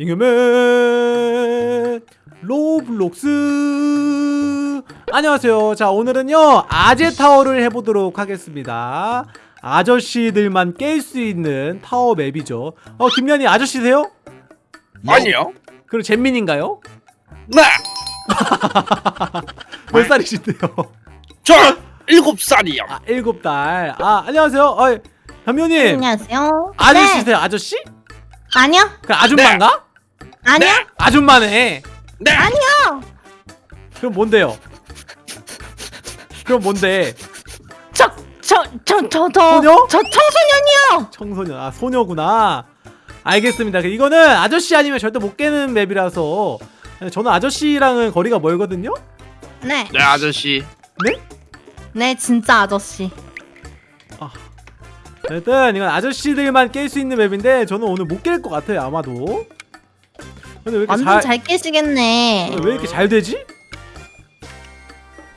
잉여맨 로블록스 안녕하세요 자 오늘은요 아재타워를 해보도록 하겠습니다 아저씨들만 깰 수 있는 타워 맵이죠 어 김연이 아저씨세요? 아니요. 그럼 잼민인가요? 네. 몇 살이신데요? 저 일곱 살이요. 아 일곱 달아 안녕하세요 어 현미님 안녕하세요. 아저씨세요 아저씨? 네. 아니요. 그 아줌마인가? 아니요. 네. 아줌마네 네. 아니요. 그럼 뭔데요? 그럼 뭔데? 저, 저, 저, 저, 저, 소녀? 저 청소년이요. 청소년 아 소녀구나 알겠습니다 그 이거는 아저씨 아니면 절대 못 깨는 맵이라서 저는 아저씨랑은 거리가 멀거든요 네. 네 아저씨. 네, 진짜 아저씨. 일단 이건 아저씨들만 깰 수 있는 맵인데 저는 오늘 못 깰 것 같아요 아마도 근데 왜 이렇게 완전 잘, 잘 깨시겠네. 왜 이렇게 잘 되지? 왜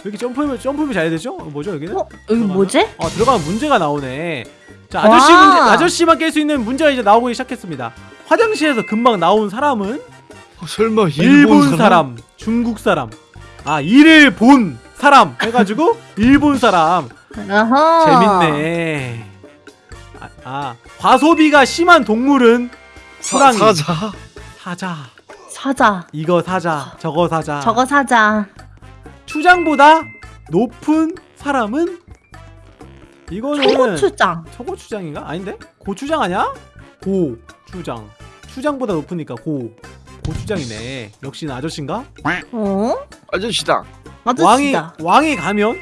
이렇게 점프면 점프면 잘 되죠? 어, 뭐죠 여기는? 어, 여기 뭐지? 아 들어가면 문제가 나오네 자 아저씨 와. 문제, 아저씨만 깰 수 있는 문제가 이제 나오기 시작했습니다 화장실에서 금방 나온 사람은 어, 설마 일본, 사람? 중국 사람 아 일을 본 사람 해가지고 일본 사람 어허. 재밌네 아, 아 과소비가 심한 동물은 호랑이 사자. 사자 사자. 이거 사자 저거 사자 저거 사자. 추장보다 높은 사람은 이거는 초고추장. 초고추장인가? 아닌데? 고추장 아니야? 고추장 추장보다 높으니까 고 고추장이네 역시는 아저씨인가? 어? 아저씨다. 왕이 아저씨다. 왕이 가면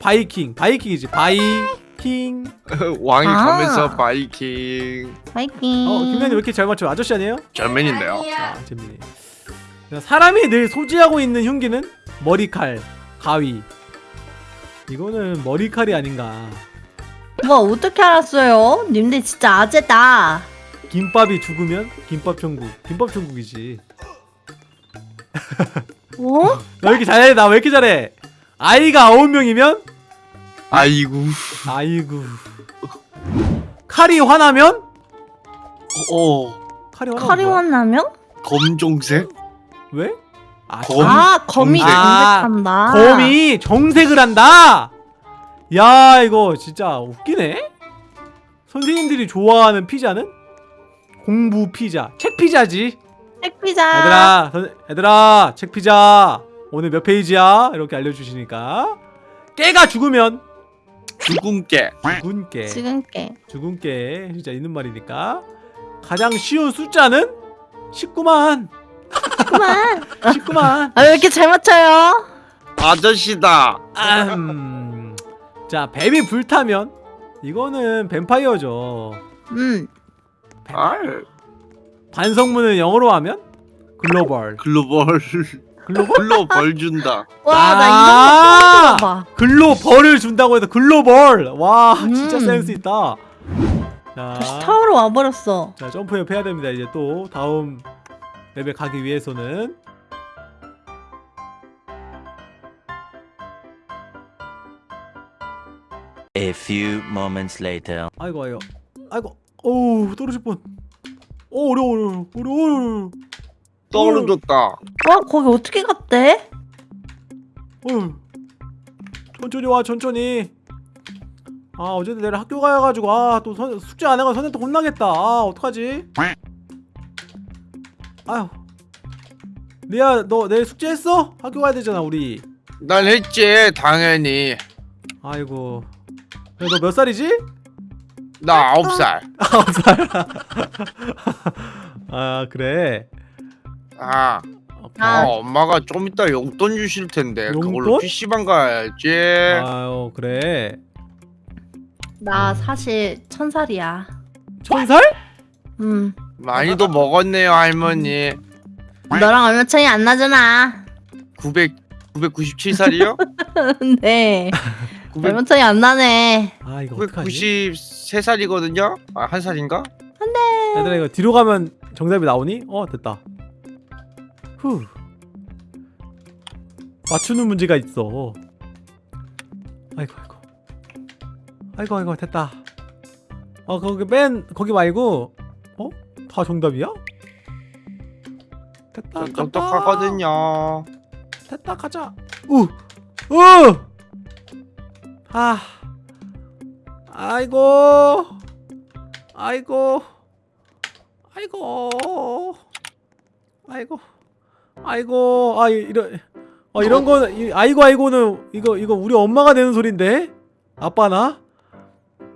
바이킹 바이킹이지 바이킹 왕이 아. 가면서 바이킹. 파이팅. 어 김현이 왜 이렇게 잘 맞춰 아저씨 아니에요? 잼민인데요. 아 재밌네 사람이 늘 소지하고 있는 흉기는 머리칼 가위 이거는 머리칼이 아닌가 뭐 어떻게 알았어요? 님들 진짜 아재다. 김밥이 죽으면 김밥 천국 김밥 천국이지 어? 나 왜 이렇게 잘해 나 왜 이렇게 잘해 아이가 아홉 명이면 아이고. 아이고 칼이 화나면 어. 칼이 화나면 칼이 뭐야? 화나면? 검정색. 왜? 아, 검? 아, 거미 검색. 검색한다. 검이 정색을 한다 야 이거 진짜 웃기네 선생님들이 좋아하는 피자는 공부 피자 책 피자지 핵피자. 얘들아 선- 얘들아 책 피자 오늘 몇 페이지야 이렇게 알려주시니까 깨가 죽으면 죽은 깨. 죽은 깨 지금 깨. 죽은 깨 진짜 있는 말이니까 가장 쉬운 숫자는 19만 그만. 19만 아, 왜 이렇게 잘 맞춰요? 아저씨다. 음. 자 뱀이 불타면 이거는 뱀파이어죠 음. 아. 반성문을 영어로 하면 글로벌 글로벌. 글로벌? 글로 벌 준다. 와, 나 아! 이런 거 처음 들어봐. 글로 벌을 준다고 해서 글로벌 와 진짜 음. 센스 있다 다시 자, 타워로 와버렸어. 자 점프업 해야 됩니다 이제 또 다음 맵에 가기 위해서는 A few moments later. 아이고 아이고 아이고 어우 떨어질 뻔 오 어려워 어려워 어려워 어려워 떨어졌다. 와, 거기 어떻게 갔대? 어휴. 천천히 와 천천히 아 어제도 내일 학교 가야가지고 아 또 숙제 안 해가 선생님한테 혼나겠다 아 어떡하지 아휴 리아 너 내일 숙제 했어? 학교 가야 되잖아 우리 난 했지 당연히. 아이고 너 몇 살이지? 나 아홉 살. 아홉 살. 아 그래 아. 아. 어, 엄마가 좀 이따 용돈 주실 텐데 용돈? 그걸로 PC방 가야지. 아유 그래 나 사실 천 살이야. 천 살? 음. 많이도 먹었네요 할머니. 너랑 얼마 차이 안 나잖아. 900 997살이요? 네. 900 얼마 차이 안 나네. 아 이거 어떡하지? 993살이거든요? 아, 한 살인가? 얘들아 이거 뒤로 가면 정답이 나오니? 어 됐다 후 맞추는 문제가 있어 아이고 아이고 아이고 아이고 됐다 어 거기 맨 거기 말고 어? 다 정답이야? 됐다. 똑똑하거든요. 됐다 가자 우 우 아 아이고 아이고 아이고 아이고 아이고 아 이- 이런 어 이런 거 이- 아이고 아이고는 이거 이거 우리 엄마가 내는 소린데 아빠나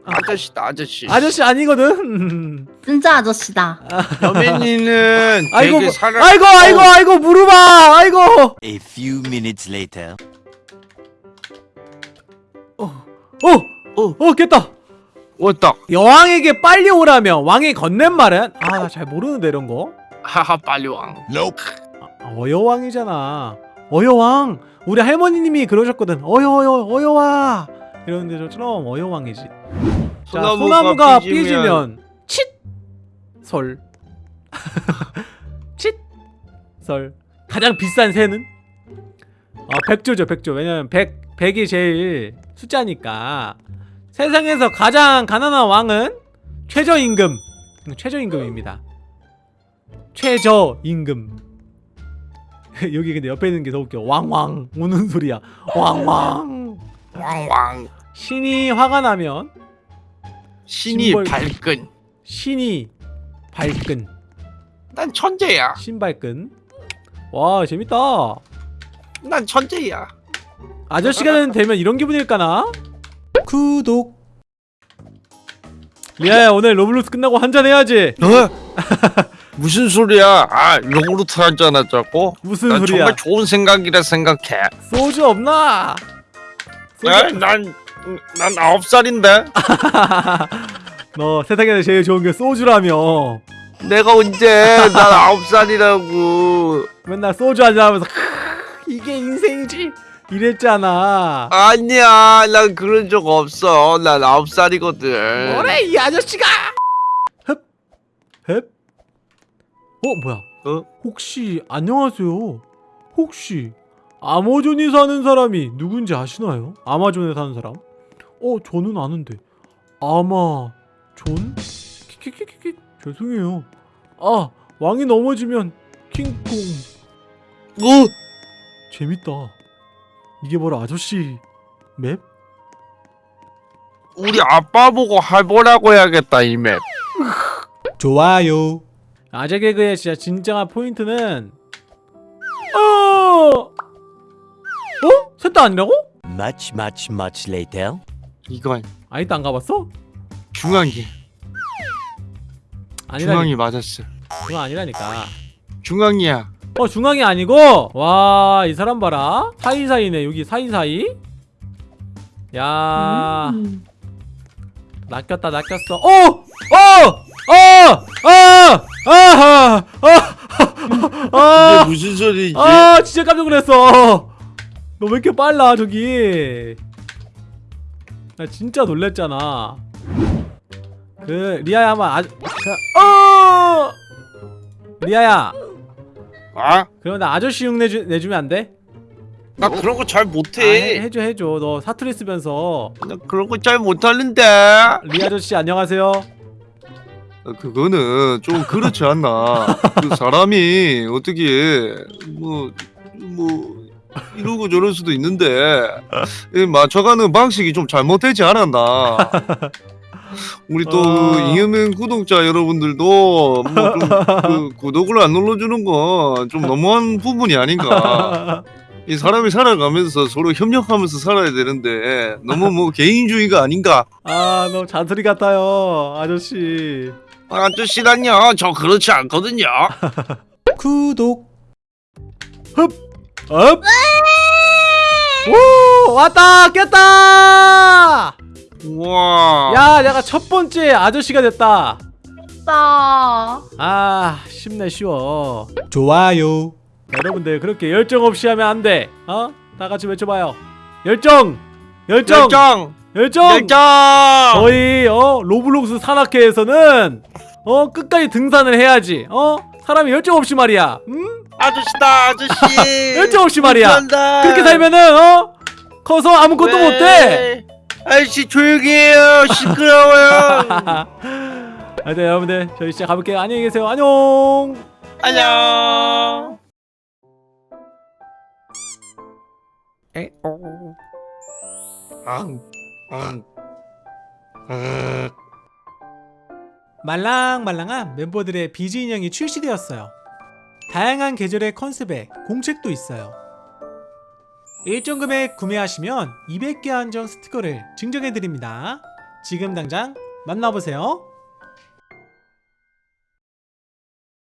아저씨다 아저씨. 아저씨 아니거든 진짜 아저씨다. 여민이는 아이고 사람. 아이고 아이고 아이고 무릎아 아이고 A few minutes later. 어어어 깼다 왔다. 여왕에게 빨리 오라며 왕이 건넨 말은 아나잘 모르는데 이런 거 하하 빨리 왕. 아, 어여왕이잖아. 어여왕! 우리 할머니님이 그러셨거든. 어여어여 어여와! 이러는데 저처럼 어여왕이지. 자 소나무가 삐지면 칫솔 칫솔 가장 비싼 새는? 어 백조죠 백조. 왜냐면 백 백이 제일 숫자니까. 세상에서 가장 가난한 왕은 최저임금. 최저임금입니다. 최저임금 여기 근데 옆에 있는 게 더 웃겨 왕왕 우는 소리야 왕왕 왕왕. 신이 화가 나면 신이 심벌- 발끈. 신이 발끈 난 천재야. 신발끈 와 재밌다 난 천재야. 아저씨가 되면 이런 기분일까나? 구독 리아야 오늘 로블록스 끝나고 한잔 해야지 어? 무슨 소리야? 아 요구르트 한 잔 하자고? 무슨 난 소리야 정말 좋은 생각이라 생각해. 소주 없나? 소주... 에? 난, 난 아홉 살인데? 너 세상에서 제일 좋은 게 소주라며 내가 언제? 난 아홉 살이라고. 맨날 소주 한잔 하면서 "이게 인생이지 이랬잖아 아니야, 난 그런 적 없어. 난 아홉 살이거든. 뭐래 이 아저씨가 흡? 흡? 어 뭐야 어? 혹시 안녕하세요 혹시 아마존에 사는 사람이 누군지 아시나요? 아마존에 사는 사람? 어 저는 아는데 아마존? 키키키키키 죄송해요 아 왕이 넘어지면 킹콩 어? 재밌다 이게 바로 아저씨 맵? 우리 아빠 보고 해보라고 해야겠다, 이 맵. 좋아요. 아재 개그의 진짜 진정한 포인트는 어, 어? 셋다 아니라고? Much, much, much later. 이건 아직도 안 가봤어? 중앙이. 아니라니. 중앙이 맞았어. 중앙 아니라니까. 중앙이야. 어 중앙이 아니고 와 이 사람 봐라 사이사이네 여기 사이사이. 야 음. 낚였다 낚였어. 어! 어! 어! 아! 아하! 아! 아! 이게 무슨 소리지? 아 진짜 깜짝 놀랐어 너 왜 이렇게 빨라 저기 나 진짜 놀랬잖아 그 리아야 한번 아 그, 어 리아야 아? 그럼 나 아저씨 흉 내 주, 내주면 안 돼? 나 그런 거잘 아, 해, 못해. 해줘 해줘 너 사투리 쓰면서 나 그런 거 잘 못하는데. 리 아저씨 안녕하세요 아, 그거는 좀 그렇지 않나. 그 사람이 어떻게 뭐뭐 이러고 저럴 수도 있는데 이 맞춰가는 방식이 좀 잘못되지 않았나. 우리 또 어. 그 잉여맨 구독자 여러분들도 뭐 좀 그 구독을 안 눌러주는 건 좀 너무한 부분이 아닌가. 이 사람이 살아가면서 서로 협력하면서 살아야 되는데 너무 뭐 개인주의가 아닌가. 아 너무 잔소리 같아요 아저씨 아저씨란요. 저 그렇지 않거든요. 구독 흡 업! 오 왔다 깼다 우와. 야 내가 첫 번째 아저씨가 됐다 나. 아 쉽네 쉬워 좋아요 여러분들 그렇게 열정 없이 하면 안돼 어? 다 같이 외쳐봐요 열정 열정 열정. 열정 열정. 저희 어 로블록스 산악회에서는 어 끝까지 등산을 해야지 어 사람이 열정 없이 말이야 음? 아저씨다 아저씨. 열정 없이 말이야 감사합니다. 그렇게 살면은 어 커서 아무것도 왜? 못해 아저씨 조용히 해요. 시끄러워요. 하여튼 여러분들 저희 진짜 가볼게요 안녕히 계세요 안녕 안녕. 에오. 앙, 앙, 아, 말랑말랑한 멤버들의 비즈 인형이 출시되었어요. 다양한 계절의 컨셉에 공책도 있어요. 일정 금액 구매하시면 200개 한정 스티커를 증정해드립니다. 지금 당장 만나보세요.